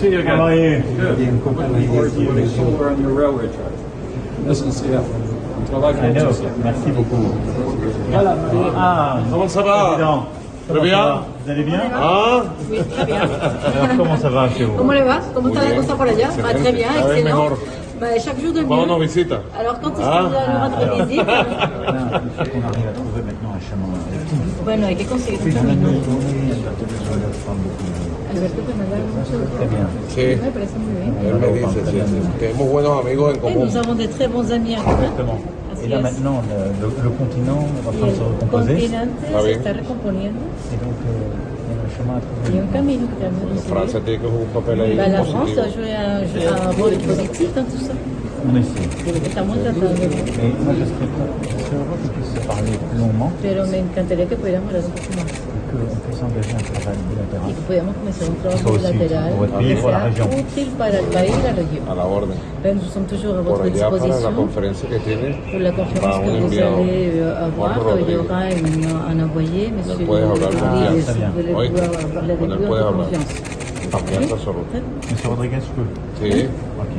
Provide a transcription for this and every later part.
See you again. How are you? Good. Looking forward to putting solar on your railway track. SNCF. I like I know. SNCF. Merci beaucoup. Ah, Comment ça va. Très Comment bien. ça va Vous allez bien Ah Oui, très bien. Alors, comment ça va chez vous ¿Cómo le va? ¿Cómo está la cosa por allá? Très bien, excellent. Bah, chaque jour de. Alors quand est-ce Ah. que vous allez rendre visite Là, il faut qu'on arrive à trouver maintenant un chemin. Bueno, hay que conseguir un camino. Alberto que me da mucho Très bien. Sí, Me parece muy bien. él me dice, sí, sí. Tenemos buenos amigos en Et común. nous avons de très bons amis en commun. Exactement. Et là es. maintenant, le, le- le continent est en train de se recomposer. Ah, se bien. está recomponiendo. Et donc, euh, il y a un chemin à Il y trouver. Bah, la France a joué un, un rôle positif dans tout ça. On essaie. Estamos tratando. Mais moi, je serais, je serais heureux qu'on puisse se parler plus longuement Pero me encantaría que pudiéramos hablar un poco más. et qu'on puisse engager un travail y bilatéral. que podamos comenzar un trabajo pour votre pays, pour la région. útil para el país y la región. A la orden. Ben, nous sommes toujours à votre la disposition conferencia que tiene, pour la conférence que vous allez avoir. Il y aura un envoyé, monsieur hablar confiance. vous allez Oui. pouvoir parler avec lui en confiance. Monsieur Rodriguez, je peux. Sí. Ok.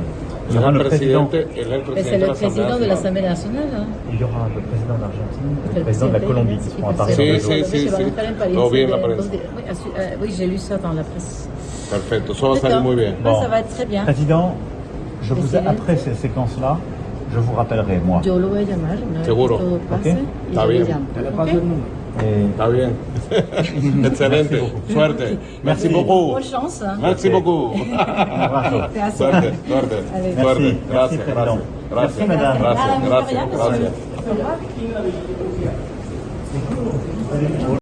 Il y aura le président. c'est de le président de l'Assemblée nationale. hein. Il y aura le président d'Argentine et Le le président de la Colombie qui seront à Paris. Sí, sí, sí, bien la de- prensa. Oui, euh, oui, j'ai lu ça dans la presse. Perfecto, eso va salir muy bien. Ça va être très bien. Président, je vous après ces séquences-là, je vous rappellerai, moi. Yo lo voy a llamar Seguro. Ok. Está bien. Está bien. Excelente. Suerte. Merci, beaucoup. Bonne chance. Merci beaucoup. suerte, suerte. Suerte. Gracias, gracias. Gracias, gracias, gracias. gracias.